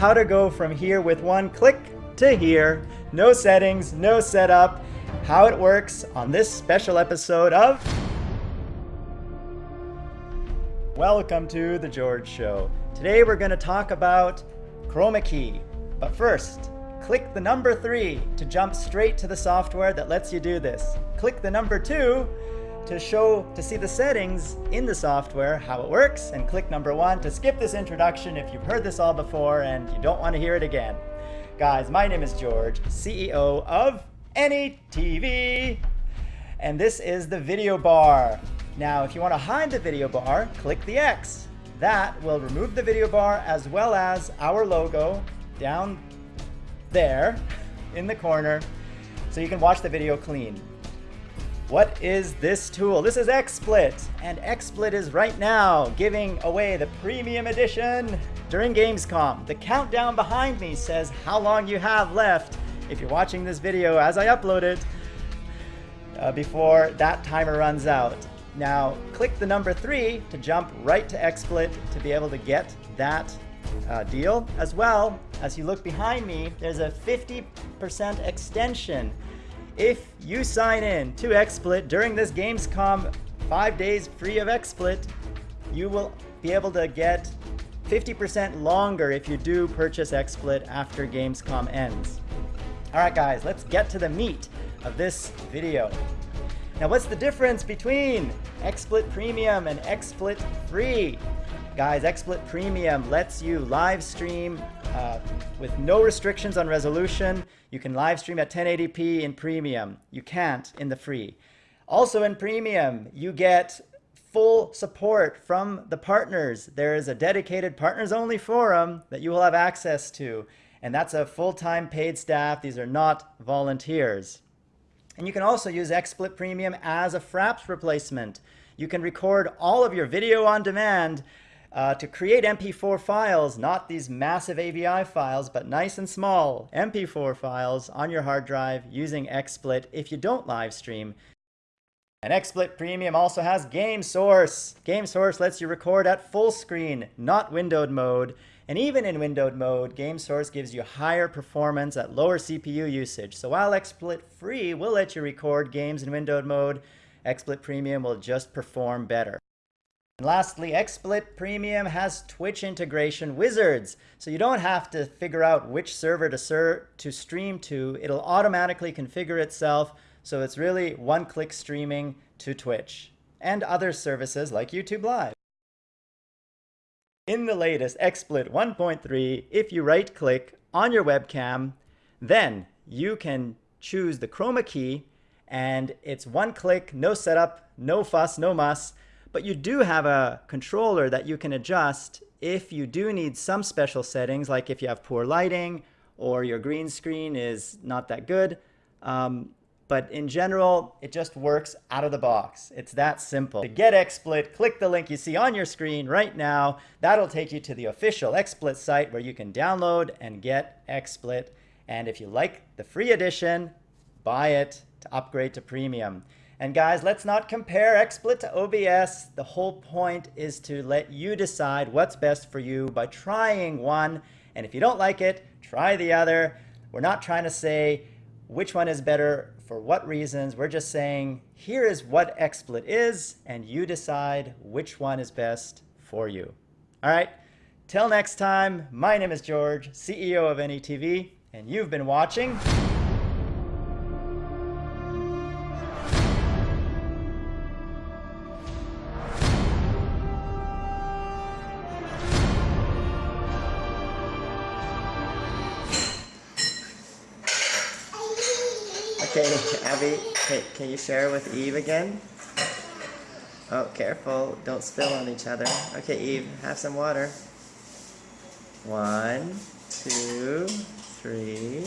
how to go from here with one click to here. No settings, no setup. How it works on this special episode of Welcome to The George Show. Today we're going to talk about Chroma Key. But first, click the number 3 to jump straight to the software that lets you do this. Click the number 2 to show to see the settings in the software, how it works, and click number 1 to skip this introduction if you've heard this all before and you don't want to hear it again. Guys, my name is George, CEO of AnyTV, and this is the video bar. Now, if you want to hide the video bar, click the X. That will remove the video bar as well as our logo down there in the corner so you can watch the video clean. What is this tool? This is XSplit, and XSplit is right now giving away the premium edition during Gamescom. The countdown behind me says how long you have left if you're watching this video as I upload it uh, before that timer runs out. Now, click the number three to jump right to XSplit to be able to get that uh, deal. As well, as you look behind me, there's a 50% extension. If you sign in to XSplit during this Gamescom five days free of XSplit, you will be able to get 50% longer if you do purchase XSplit after Gamescom ends. All right, guys, let's get to the meat of this video. Now what's the difference between XSplit Premium and XSplit Free? Guys, XSplit Premium lets you live stream uh, with no restrictions on resolution. You can live stream at 1080p in Premium. You can't in the Free. Also in Premium, you get full support from the partners. There is a dedicated partners only forum that you will have access to. And that's a full-time paid staff. These are not volunteers. And you can also use XSplit Premium as a Fraps replacement. You can record all of your video on demand uh, to create MP4 files, not these massive AVI files, but nice and small MP4 files on your hard drive using XSplit if you don't live stream. And XSplit Premium also has Game Source. Game Source lets you record at full screen, not windowed mode. And even in windowed mode, GameSource gives you higher performance at lower CPU usage. So while XSplit Free will let you record games in windowed mode, XSplit Premium will just perform better. And lastly, XSplit Premium has Twitch integration wizards. So you don't have to figure out which server to, ser to stream to. It'll automatically configure itself. So it's really one-click streaming to Twitch and other services like YouTube Live. In the latest XSplit 1.3, if you right click on your webcam, then you can choose the chroma key and it's one click, no setup, no fuss, no muss, but you do have a controller that you can adjust if you do need some special settings, like if you have poor lighting or your green screen is not that good. Um, but in general, it just works out of the box. It's that simple. To get XSplit, click the link you see on your screen right now. That'll take you to the official XSplit site where you can download and get XSplit. And if you like the free edition, buy it to upgrade to premium. And guys, let's not compare XSplit to OBS. The whole point is to let you decide what's best for you by trying one. And if you don't like it, try the other. We're not trying to say which one is better for what reasons. We're just saying, here is what XSplit is, and you decide which one is best for you. All right, till next time, my name is George, CEO of AnyTV, and you've been watching Okay, Abby, can, can you share with Eve again? Oh, careful. Don't spill on each other. Okay, Eve, have some water. One, two, three.